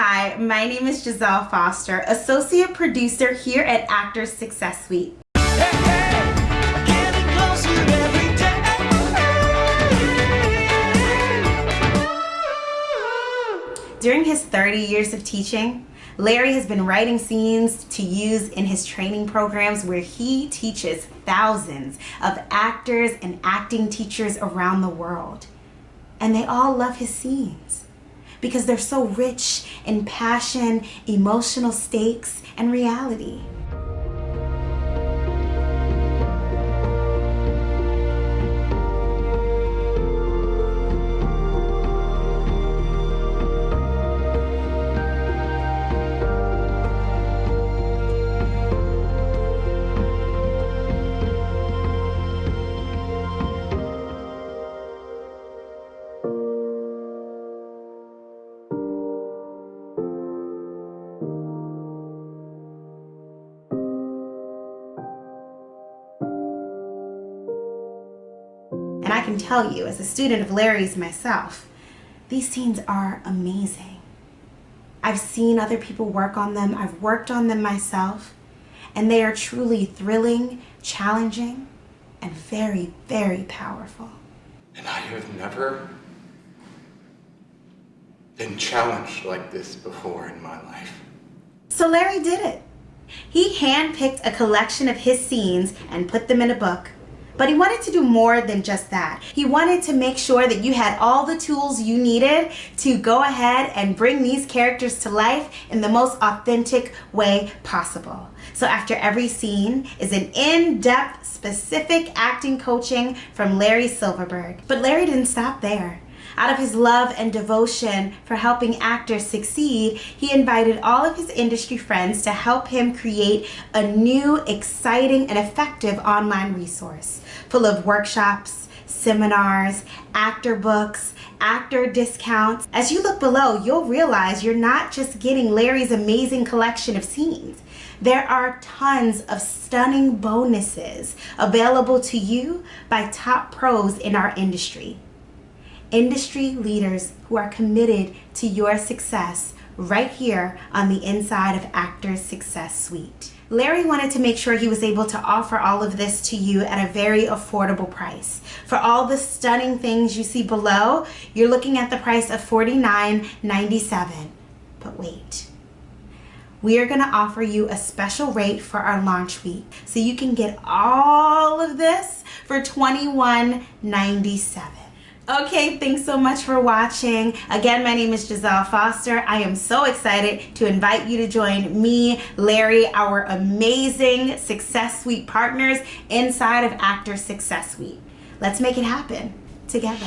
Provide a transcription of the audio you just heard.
Hi, my name is Giselle Foster, Associate Producer here at Actors Success Suite. During his 30 years of teaching, Larry has been writing scenes to use in his training programs where he teaches thousands of actors and acting teachers around the world. And they all love his scenes because they're so rich in passion, emotional stakes, and reality. Can tell you, as a student of Larry's myself, these scenes are amazing. I've seen other people work on them, I've worked on them myself, and they are truly thrilling, challenging, and very, very powerful. And I have never been challenged like this before in my life. So Larry did it. He handpicked a collection of his scenes and put them in a book but he wanted to do more than just that. He wanted to make sure that you had all the tools you needed to go ahead and bring these characters to life in the most authentic way possible. So after every scene is an in-depth specific acting coaching from Larry Silverberg. But Larry didn't stop there. Out of his love and devotion for helping actors succeed, he invited all of his industry friends to help him create a new, exciting, and effective online resource full of workshops, seminars, actor books, actor discounts. As you look below, you'll realize you're not just getting Larry's amazing collection of scenes. There are tons of stunning bonuses available to you by top pros in our industry industry leaders who are committed to your success right here on the inside of Actors Success Suite. Larry wanted to make sure he was able to offer all of this to you at a very affordable price. For all the stunning things you see below, you're looking at the price of $49.97. But wait, we are going to offer you a special rate for our launch week so you can get all of this for $21.97. Okay, thanks so much for watching. Again, my name is Giselle Foster. I am so excited to invite you to join me, Larry, our amazing Success Suite partners inside of Actor Success Suite. Let's make it happen together.